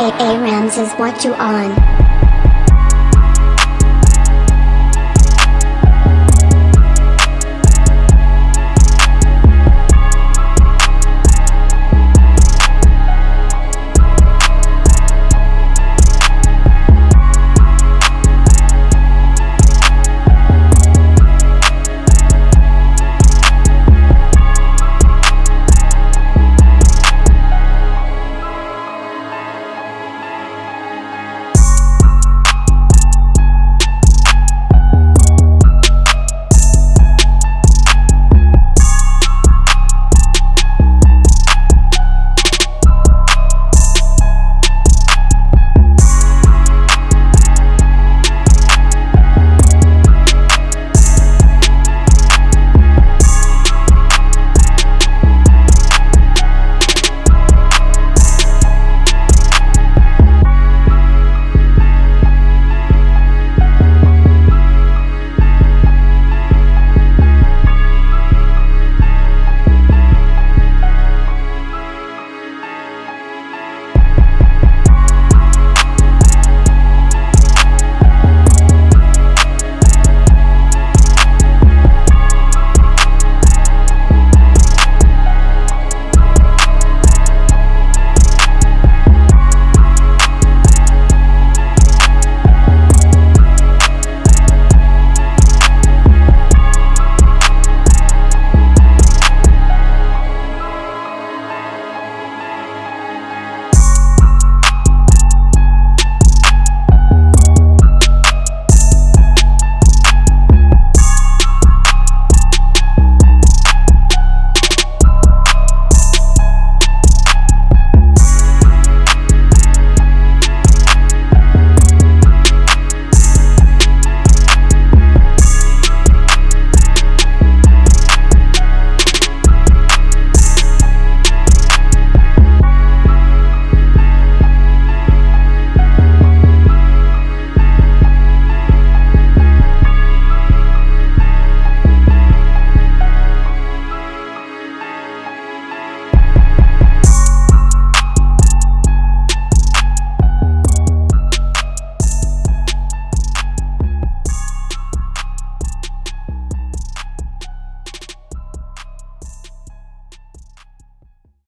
A A Rams is what you on.